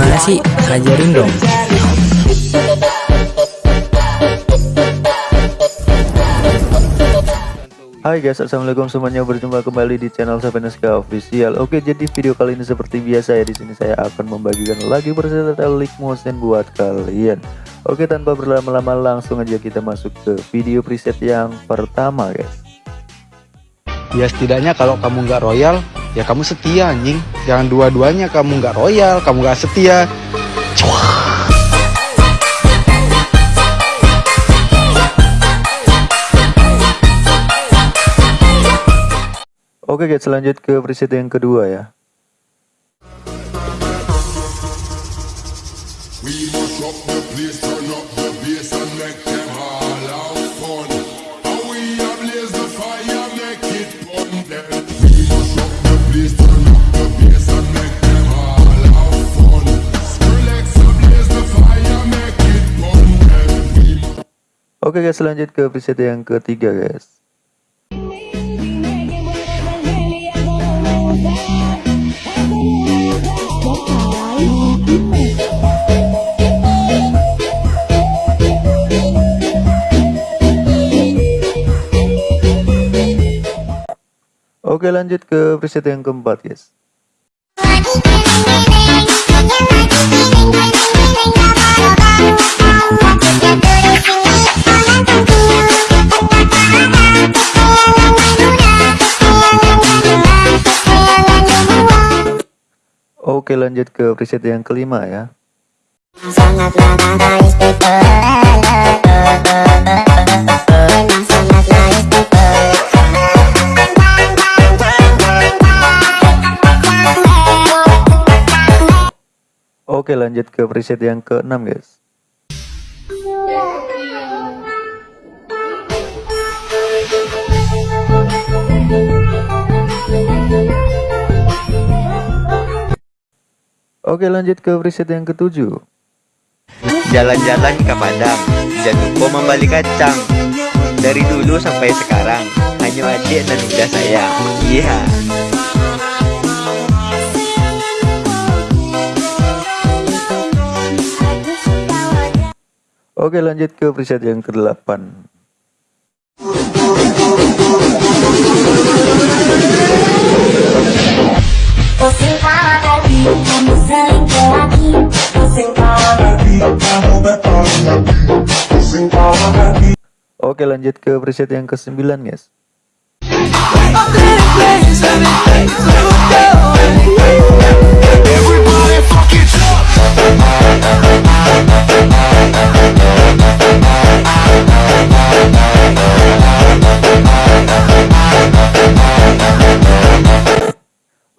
Gimana sih? Ajarin dong. Hai guys, assalamualaikum semuanya. Berjumpa kembali di channel Saveneska Official. Oke, jadi video kali ini seperti biasa ya. Di sini saya akan membagikan lagi berserta leak motion buat kalian. Oke, tanpa berlama-lama langsung aja kita masuk ke video preset yang pertama, guys. Ya setidaknya kalau kamu nggak royal, ya kamu setia anjing. Jangan dua-duanya kamu nggak royal, kamu nggak setia. Oke guys, lanjut ke preset yang kedua ya. We must Oke guys, lanjut ke preset yang ketiga guys. Oke lanjut ke preset yang keempat guys. Oke lanjut ke preset yang kelima ya. Oke lanjut ke preset yang keenam guys. Oke lanjut ke preset yang ketujuh. Jalan-jalan ke Padang. Dan lupa membalik kacang. Dari dulu sampai sekarang Hanya adik dan udah saya. Iya. Yeah. Oke lanjut ke preset yang ke-8 Oke lanjut ke preset yang kesembilan guys.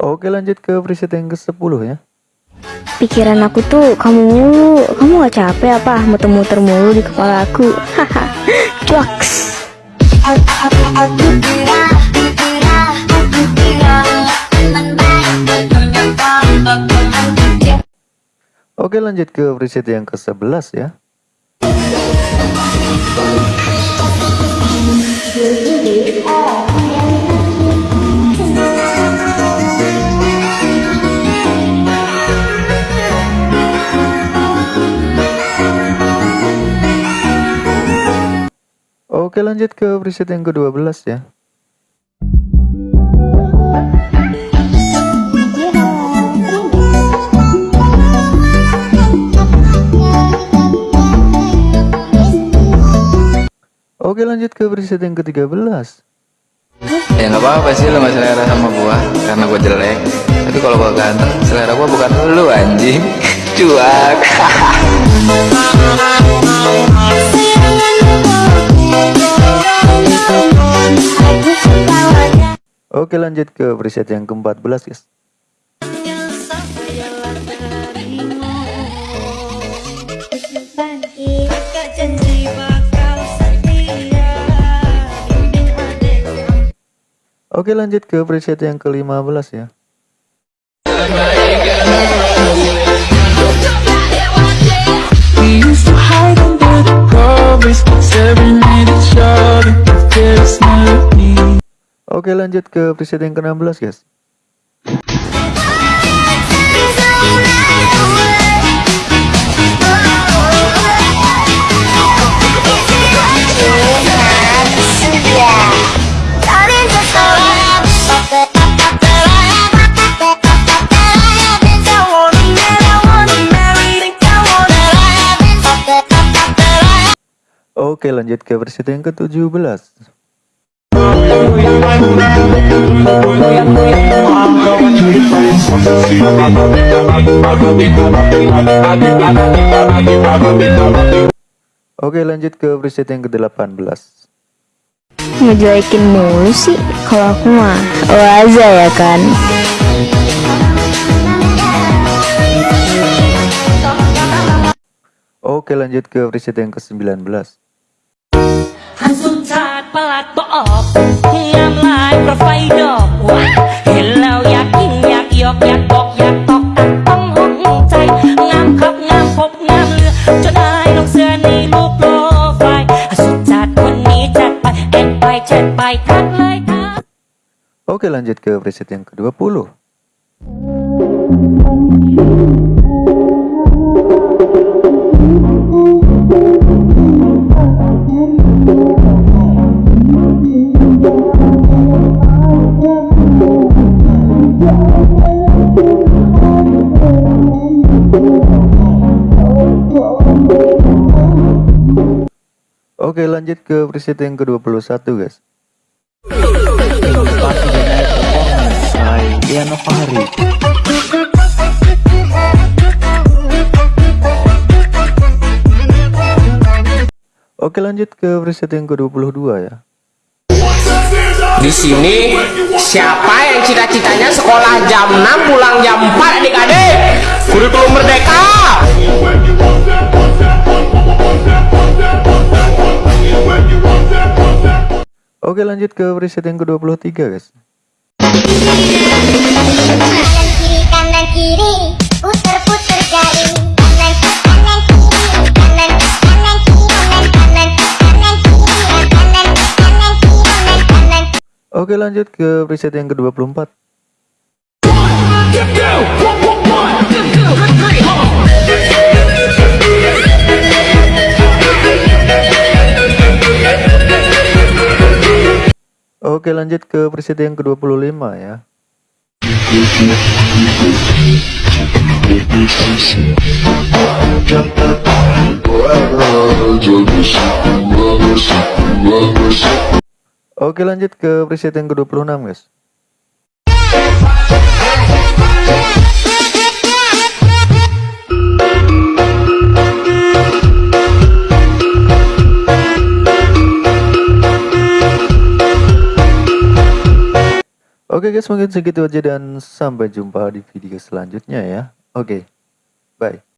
Oke lanjut ke preset yang ke-10 ya. Pikiran aku tuh kamu mulu, kamu gak capek apa muter-muter mulu di kepala aku? Haha, Oke lanjut ke preset yang ke-11 ya. Oke lanjut ke preset yang ke-12 ya. Oke lanjut ke preset yang ke-13 Ya nggak apa-apa sih lo gak selera sama gua Karena gua jelek. Tapi kalau gua ganteng Selera gua bukan lu anjing. Cuak Oke lanjut ke preset yang ke-14 guys. Oke lanjut ke preset yang ke-15 ya Oke lanjut ke preset yang ke-16 guys. Oke lanjut ke versi yang ke-17. Oke lanjut ke preset yang ke-18 Ngejuekin mulu sih Kalau aku mah Waza ya kan. Oke lanjut ke preset yang ke-19 Langsung cat pelat bool Oke lanjut ke preset yang ke-20 Oke lanjut ke preset yang ke-21 guys. Lanjut ke preset yang ke-22 ya Di sini siapa yang cita-citanya sekolah jam 6 pulang jam 4 adik-adik? Kurikulum merdeka. Oke lanjut ke preset yang ke-23 guys lanjut ke preset yang ke-24 Oke lanjut ke preset yang ke-25 ya Oke lanjut ke preset yang ke-26 guys. Oke guys mungkin segitu aja dan sampai jumpa di video selanjutnya ya. Oke bye